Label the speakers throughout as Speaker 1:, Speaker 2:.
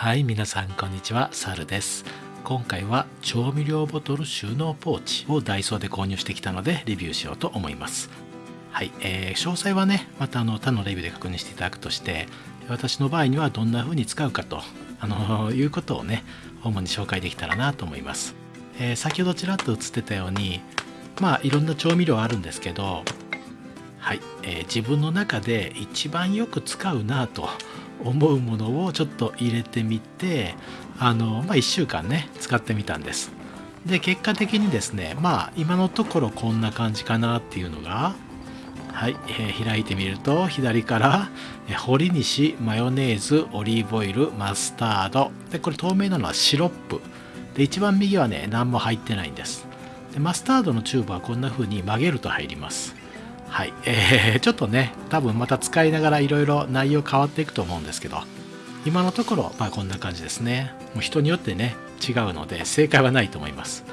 Speaker 1: はい皆さんこんにちは。サルです。今回は調味料ボトル収納ポーチをダイソーで購入してきたのでレビューしようと思います。はい、えー、詳細はねまたあの他のレビューで確認していただくとして私の場合にはどんな風に使うかとあのいうことをね主に紹介できたらなと思います、えー、先ほどちらっと映ってたようにまあいろんな調味料あるんですけどはい、えー、自分の中で一番よく使うなと思うものをちょっと入れてみてあの、まあ、1週間ね使ってみたんです。で結果的にですねまあ今のところこんな感じかなっていうのがはい、えー、開いてみると左からえ堀西マヨネーズオリーブオイルマスタード。でこれ透明なのはシロップ。で一番右はね何も入ってないんです。でマスタードのチューブはこんな風に曲げると入ります。はい、えー、ちょっとね多分また使いながらいろいろ内容変わっていくと思うんですけど今のところまあこんな感じですね。もう人によってね違うので正解はないと思います。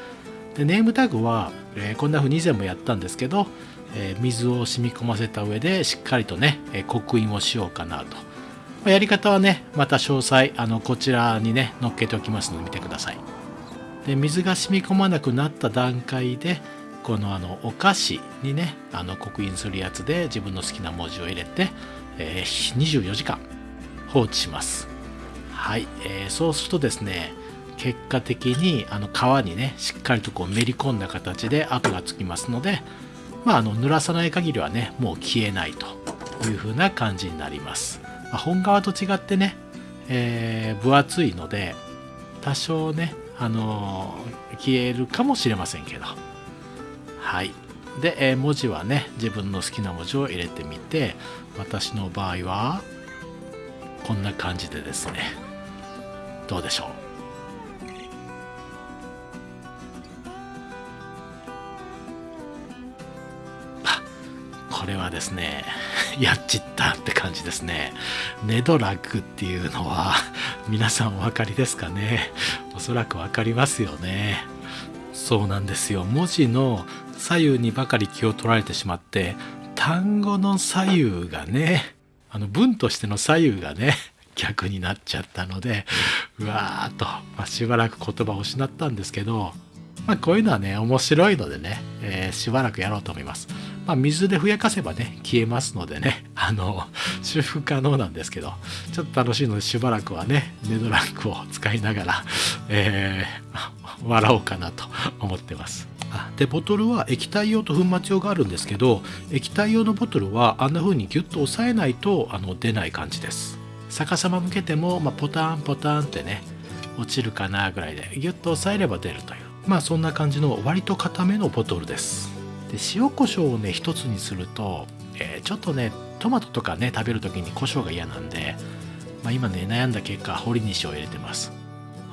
Speaker 1: でネームタグは、えー、こんな風に以前もやったんですけど、えー、水を染み込ませた上でしっかりとね、え刻印をしようかなと、まあ、やり方はねまた詳細あのこちらにね載っけておきますので見てください。で水が染み込まなくなった段階でこのあのお菓子にねあの刻印するやつで自分の好きな文字を入れて、えー、24時間放置します。はい、えー、そうするとですね結果的にあの皮にねしっかりとこうめり込んだ形で跡がつきますのでまああの濡らさない限りはねもう消えないという風な感じになります、まあ、本革と違ってね、えー、分厚いので多少ねあの、消えるかもしれませんけど。はい。で、えー、文字はね自分の好きな文字を入れてみて私の場合はこんな感じでですね。どうでしょう？これはですね やっちったって感じですね。ネドラッグっていうのは皆さんお分かりですかね？おそらく分かりますよね。そうなんですよ文字の左右にばかり気を取られてしまって単語の左右がねあの文としての左右がね逆になっちゃったのでうわーっと、まあ、しばらく言葉を失ったんですけど、まあ、こういうのはね面白いのでね、えー、しばらくやろうと思います。まあ、水でふやかせばね消えますのでねあの修復可能なんですけどちょっと楽しいのでしばらくはねネドランクを使いながら、えー、笑おうかなと思ってます。でボトルは液体用と粉末用があるんですけど液体用のボトルはあんな風にギュッと押さえないとあの出ない感じです。逆さま向けても、まあ、ポタンポタンってね落ちるかなぐらいでギュッと押さえれば出るという。まあそんな感じの割と固めのボトルです。で塩コショウをね一つにすると、えー、ちょっとねトマトとかね食べる時に胡椒が嫌なんで、まあ、今ね悩んだ結果堀西を入れてます。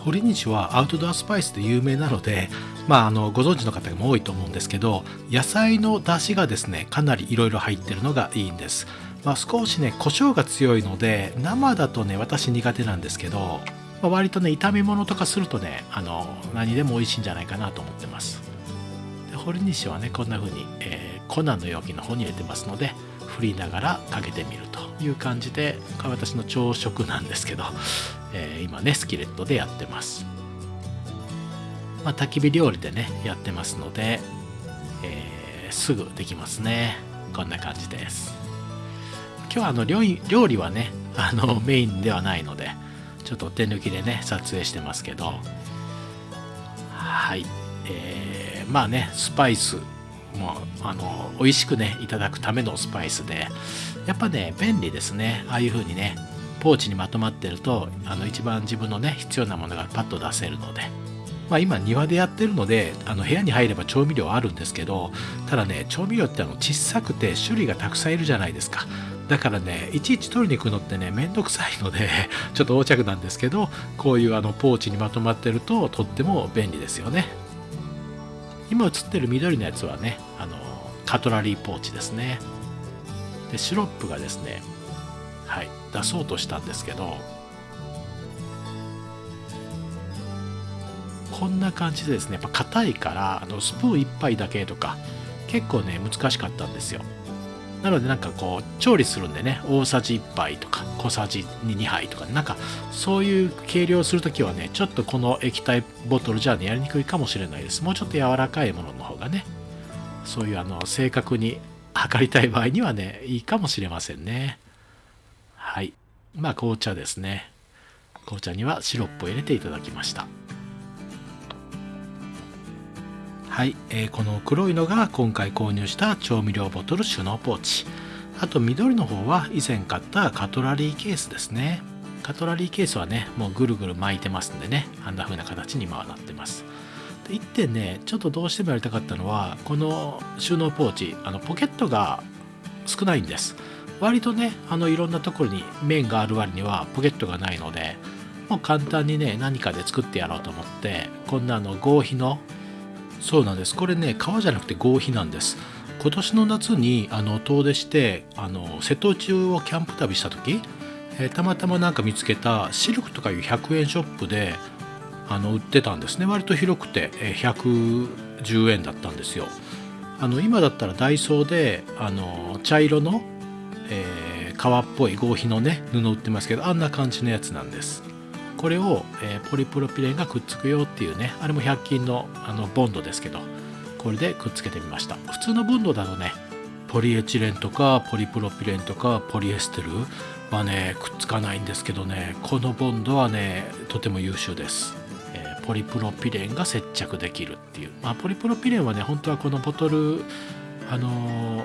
Speaker 1: 堀西はアウトドアスパイスで有名なので、まあ、あのご存知の方も多いと思うんですけど野菜の出汁がですねかなりいろいろ入ってるのがいいんです、まあ、少しね胡椒が強いので生だとね私苦手なんですけど、まあ、割とね炒め物とかするとねあの何でも美味しいんじゃないかなと思ってます。で堀西はねこんな風に、えー、粉の容器の方に入れてますので振りながらかけてみるという感じで私の朝食なんですけど、えー、今ねスキレットでやってます、まあ、焚き火料理でねやってますので、えー、すぐできますね。こんな感じです。今日はあの料理はねあのメインではないのでちょっと手抜きでね撮影してますけど。はい。えー、まあねスパイスもあの美味しくねいただくためのスパイスでやっぱね便利ですね。ああいう風にねポーチにまとまってるとあの一番自分のね必要なものがパッと出せるので。まあ今庭でやってるのであの部屋に入れば調味料あるんですけどただね調味料ってあの小さくて種類がたくさんいるじゃないですか。だからねいちいち取りに行くのってねめんどくさいので ちょっと横着なんですけどこういうあのポーチにまとまってるととっても便利ですよね。今映ってる緑のやつはねあのカトラリーポーチですね。でシロップがですねはい出そうとしたんですけどこんな感じでですねやっぱ硬いからあのスプーン1杯だけとか結構ね難しかったんですよ。なのでなんかこう調理するんでね大さじ1杯とか小さじ2杯とかなんかそういう計量する時はねちょっとこの液体ボトルじゃねやりにくいかもしれないです。もうちょっと柔らかいものの方がねそういうあの正確に測りたい場合にはねいいかもしれませんね。はい。まあ紅茶ですね。紅茶にはシロップを入れていただきました。はい、えー、この黒いのが今回購入した調味料ボトル収納ポーチ。あと緑の方は以前買ったカトラリーケースですね。カトラリーケースはねもうぐるぐる巻いてますんでね。あんな風な形に今はなってます。で1点ねちょっとどうしてもやりたかったのはこの収納ポーチあのポケットが少ないんです。割とねあのいろんなところに面がある割にはポケットがないのでもう簡単にね何かで作ってやろうと思ってこんなあの合皮のそうなんです。これね革じゃなくて合皮なんです。今年の夏にあの遠出してあの瀬戸内をキャンプ旅した時、えー、たまたまなんか見つけたシルクとかいう100円ショップであの売ってたんですね。割と広くて、えー、110円だったんですよ。あの今だったらダイソーであの茶色の、えー、革っぽい合皮のね布売ってますけどあんな感じのやつなんです。これを、えー、ポリプロピレンがくっつくよっていうねあれも100均のあのボンドですけどこれでくっつけてみました。普通のボンドだとねポリエチレンとかポリプロピレンとかポリエステルはねくっつかないんですけどねこのボンドはねとても優秀です、えー、ポリプロピレンが接着できるっていう、まあ、ポリプロピレンはね本当はこのボトルあのー、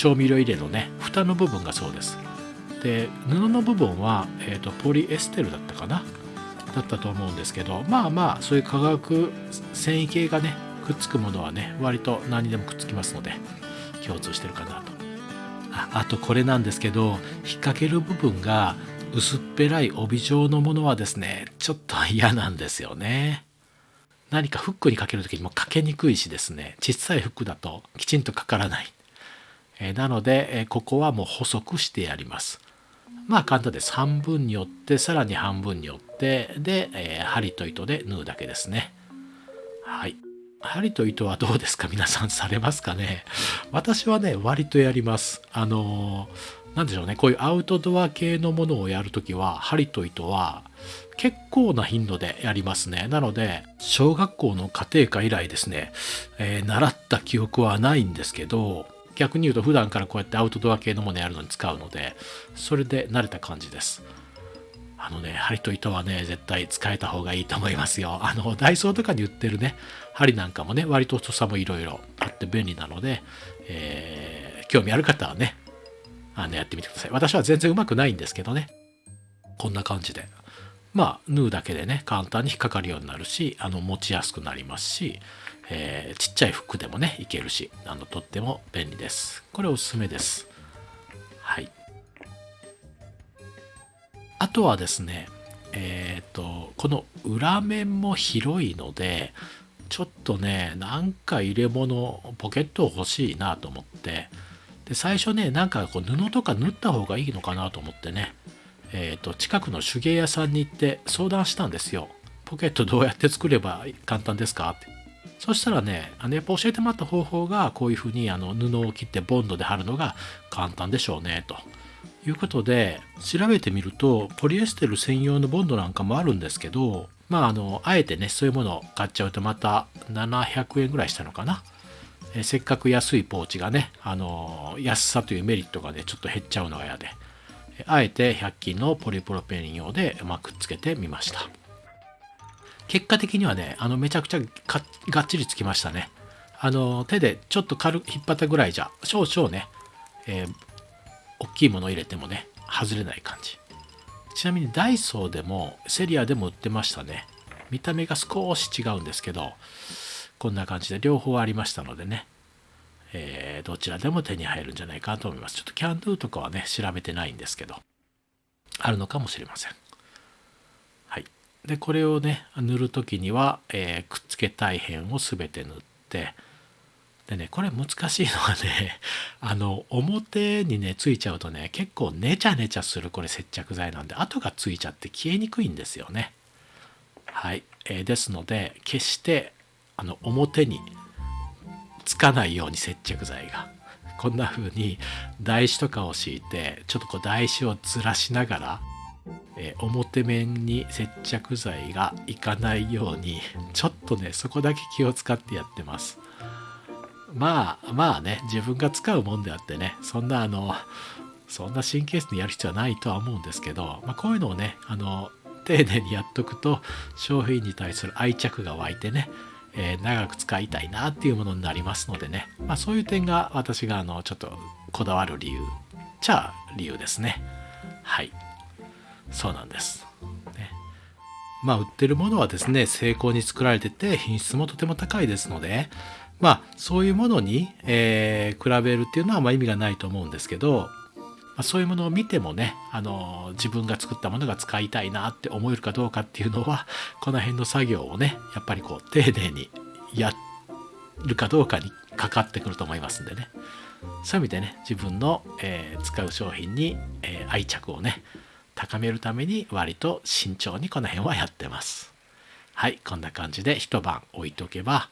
Speaker 1: 調味料入れのね蓋の部分がそうです。で布の部分は、えーと、ポリエステルだったかな？だったと思うんですけどまあまあそういう化学繊維系がねくっつくものはね割と何にでもくっつきますので共通してるかなと。ああとこれなんですけど引っ掛ける部分が薄っぺらい帯状のものはですねちょっと嫌なんですよね。何かフックにかける時にもかけにくいしですね小さいフックだときちんとかからない、えなので、えここはもう細くしてやりますまあ簡単です。半分に折って、さらに半分に折って、で、えー、針と糸で縫うだけですね。はい。針と糸はどうですか？皆さんされますかね？私はね、割とやります。あのー、なんでしょうね。こういうアウトドア系のものをやるときは、針と糸は結構な頻度でやりますね。なので、小学校の家庭科以来ですね、えー、習った記憶はないんですけど、逆に言うと普段からこうやってアウトドア系のものやるのに使うのでそれで慣れた感じです。あのね針と糸はね絶対使えた方がいいと思いますよ。あのダイソーとかに売ってるね針なんかもね割と太さもいろいろあって便利なので、えー、興味ある方はねあのやってみてください。私は全然うまくないんですけどね。こんな感じで。まあ縫うだけでね簡単に引っかかるようになるしあの持ちやすくなりますしえー、ちっちゃい服でもねいけるしあのとっても便利です。これおすすめです。はい。あとはですねえっ、ー、とこの裏面も広いのでちょっとねなんか入れ物ポケット欲しいなと思ってで最初ねなんかこう布とか縫った方がいいのかなと思ってねえーと近くの手芸屋さんに行って相談したんですよ。ポケットどうやって作れば簡単ですかって。そしたらね、あのやっぱ教えてもらった方法がこういうふうにあの布を切ってボンドで貼るのが簡単でしょうねということで調べてみるとポリエステル専用のボンドなんかもあるんですけどまああのあえてねそういうものを買っちゃうとまた700円ぐらいしたのかな。えせっかく安いポーチがね、あの安さというメリットがねちょっと減っちゃうのが嫌であえて100均のポリプロペン用で、ま、くっつけてみました。結果的にはね、あの、めちゃくちゃがっちりつきましたね。あの、手でちょっと軽く引っ張ったぐらいじゃ、少々ね、えー、大きいもの入れてもね、外れない感じ。ちなみにダイソーでも、セリアでも売ってましたね。見た目が少し違うんですけど、こんな感じで両方ありましたのでね、えー、どちらでも手に入るんじゃないかと思います。ちょっとキャンドゥとかはね、調べてないんですけど、あるのかもしれません。でこれをね塗る時には、えー、くっつけたい辺を全て塗ってでねこれ難しいのはね あの表にねついちゃうとね結構ネチャネチャするこれ接着剤なんで跡がついちゃって消えにくいんですよね。はい、えー、ですので決してあの表につかないように接着剤がこんな風に台紙とかを敷いてちょっとこう台紙をずらしながら、えー、表面に接着剤がいかないようにちょっとねそこだけ気を使ってやってます。まあまあね自分が使うもんであってねそんなあのそんな神経質にやる必要はないとは思うんですけど、まあ、こういうのをねあの丁寧にやっとくと商品に対する愛着が湧いてね、えー、長く使いたいなっていうものになりますのでね、まあ、そういう点が私があのちょっとこだわる理由じゃあ理由ですね。はい。そうなんです、ね、まあ売ってるものはですね精巧に作られてて品質もとても高いですのでまあそういうものに、えー、比べるっていうのはま意味がないと思うんですけどま、そういうものを見てもねあの自分が作ったものが使いたいなって思えるかどうかっていうのはこの辺の作業をねやっぱりこう丁寧にやるかどうかにかかってくると思いますんでね。そういう意味でね自分の、えー、使う商品に、えー、愛着をね高めるために割と慎重にこの辺はやってます。はいこんな感じで一晩置いとけば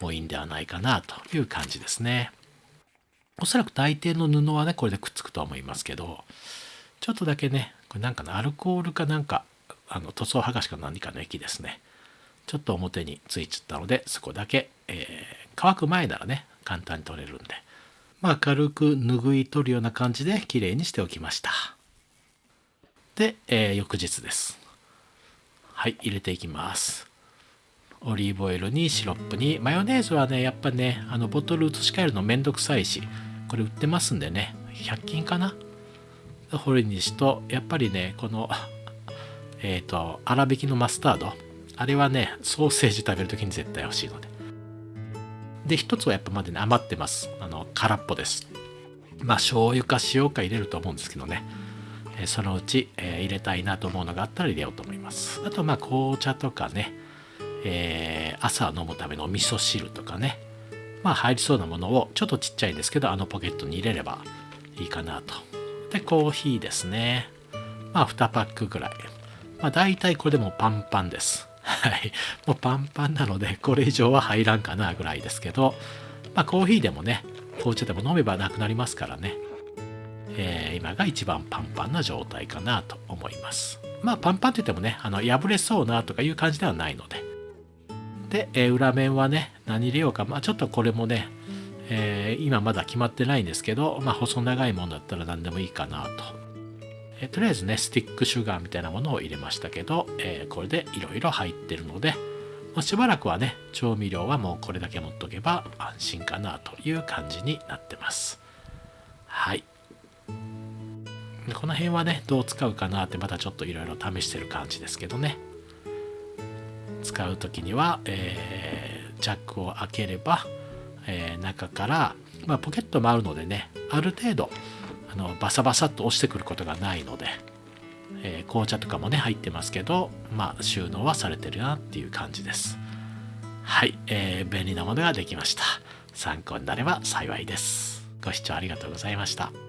Speaker 1: もういいんではないかなという感じですね。おそらく大抵の布はねこれでくっつくとは思いますけどちょっとだけねこれなんかのアルコールかなんかあの塗装剥がしか何かの液ですね。ちょっと表についちゃったのでそこだけ、えー、乾く前ならね簡単に取れるんで。まあ軽く拭い取るような感じで綺麗にしておきました。で、えー、翌日です。はい入れていきます。オリーブオイルにシロップに。マヨネーズはねやっぱねあのボトル移し替えるのめんどくさいしこれ売ってますんでね。100均かな。ホリニシとやっぱりねこのえっ、ー、と粗挽きのマスタード。あれはねソーセージ食べる時に絶対欲しいので。で一つはやっぱまだね余ってます。あの空っぽです。まあ醤油か塩か入れると思うんですけどね。そのうち、え、入れたいなと思うのがあったら入れようと思います。あとまあ紅茶とかねえー、朝飲むためのお味噌汁とかね。まあ入りそうなものをちょっとちっちゃいんですけどあのポケットに入れればいいかなと。でコーヒーですね。まあ2パックぐらい。まあ大体これでもパンパンです。はい。もうパンパンなのでこれ以上は入らんかなぐらいですけど。まあコーヒーでもね紅茶でも飲めばなくなりますからね。えー、今が一番パンパンな状態かなと思います。まあパンパンって言ってもね、あの破れそうなとかいう感じではないので、で、えー、裏面はね、何入れようか。まあちょっとこれもね、えー、今まだ決まってないんですけど、まあ細長いものだったら何でもいいかなと。えー、とりあえずね、スティックシュガーみたいなものを入れましたけど、えー、これでいろいろ入ってるので、まあ、しばらくはね、調味料はもうこれだけ持っとけば安心かなという感じになってます。はい。この辺はね、どう使うかなってまたちょっといろいろ試してる感じですけどね。使う時には、えー、ジャックを開ければ、えー、中から、まあ、ポケットもあるのでねある程度あのバサバサっと押してくることがないので、えー、紅茶とかもね入ってますけど、まあ、収納はされてるなっていう感じです。はい、えー、便利なものができました。参考になれば幸いです。ご視聴ありがとうございました。